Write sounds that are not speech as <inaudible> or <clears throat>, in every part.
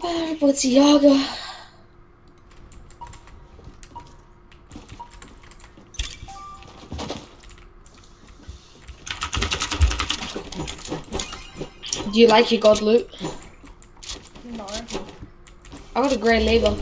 On, Balenciaga. Do you like your god loot? No. I got a grey label.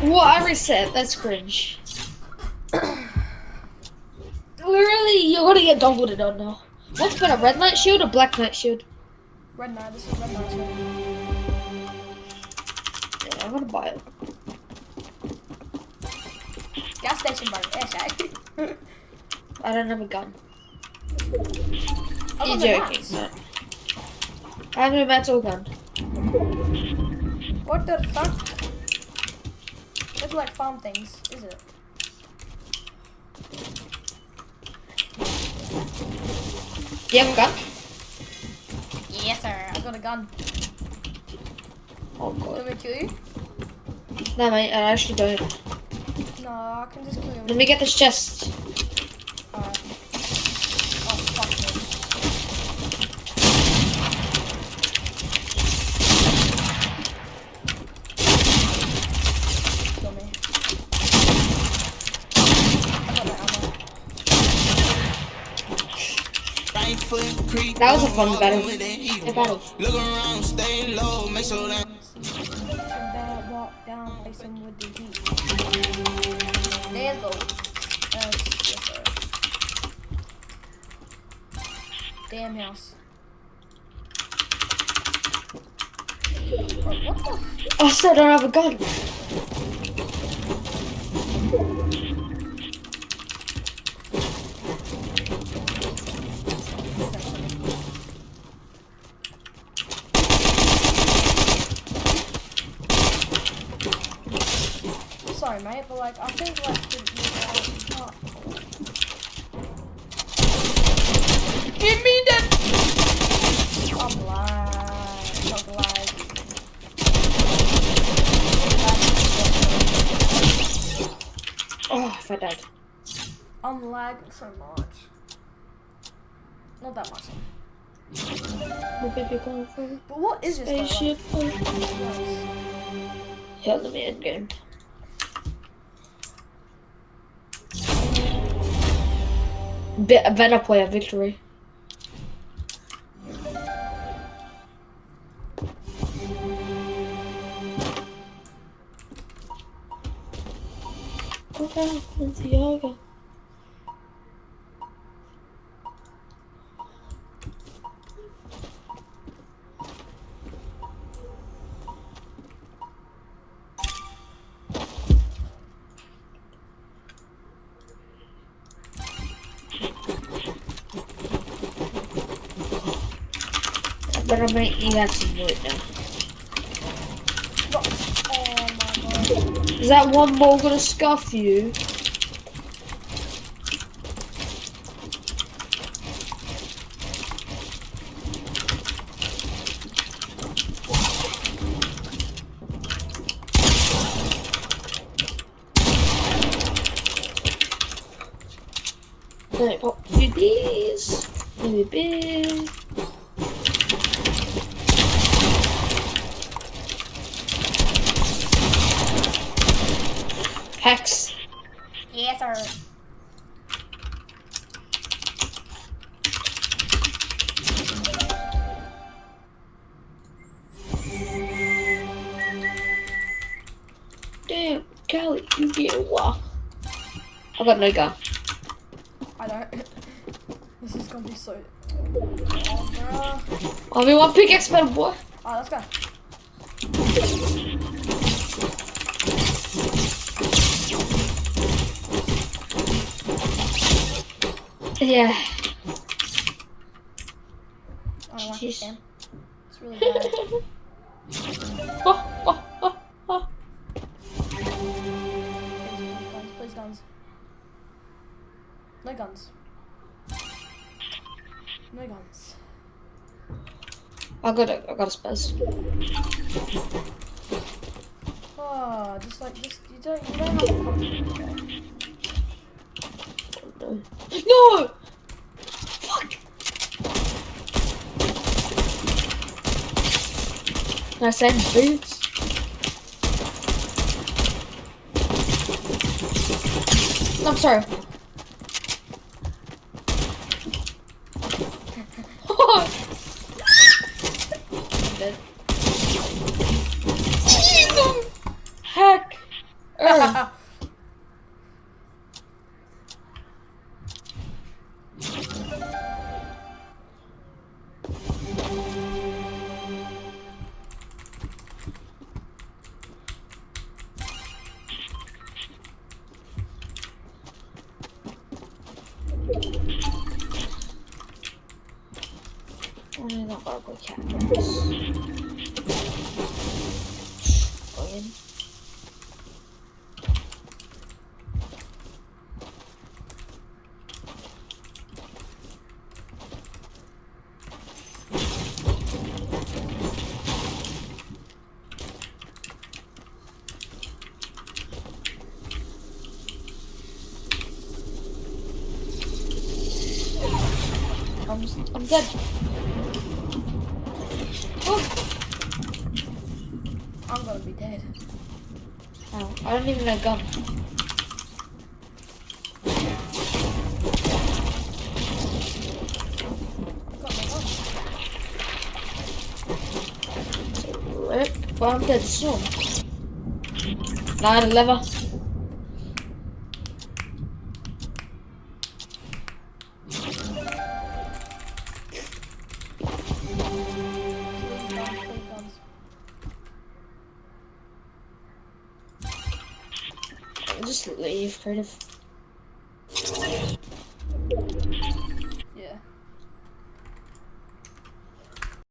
What I reset? That's cringe. <clears throat> Literally, you're gonna get doubled it on now. What's better, red knight shield or black knight shield? Red Knight, this is Red Knight. so- Yeah, I'm gonna buy it. Gas station, bro. Yeah, <laughs> I don't have a gun. I You're joking. No. I have no metal gun. What the fuck? It's like farm things, is it? Do you have a gun? Yes, sir. I got a gun. Oh god. me to kill you? No, mate, I actually don't. No, I can just kill you. Let me get this chest. Alright. Oh, fuck me. Kill me. I got my ammo. Right foot creep. That was a fun battle. With that heat. Good battle. Look around, stay low, make sure that. Some bad walk down, place with the heat. Let's go. Yes, sir. Damn house. What I still don't have a gun. Sorry, mate, but like, I think like the, the, Give me that. I'm lying. I'm lying. Oh, if I died. I'm lagging so much. Not that much. The baby going for But what is this? spaceship. Hell, me end game. Bit better player victory. Okay, Santiago. Oh my god. Is that one more gonna scuff you? Me pop oh, a few these. Maybe big. Hex. Yes, sir. Damn, Callie, you get a while. I got no gun. I don't. <laughs> this is gonna be so. Oh, bruh. Oh, one want pickaxe, better boy. Alright, let's go. Yeah. I want this Jeez. game. It's really bad. <laughs> oh, oh, oh, oh. Please, please, guns, please, guns. No guns. No guns. I got a, I got a spaz. Oh, just like, just, you don't, you don't have to No. No! Fuck! Nice end, boots. I'm sorry. <laughs> Heck! <laughs> not. I'm, I'm dead. Oh, I'm be dead. ow. I don't even have a gun. Well, I'm dead soon. Nine lever. Just leave, creative.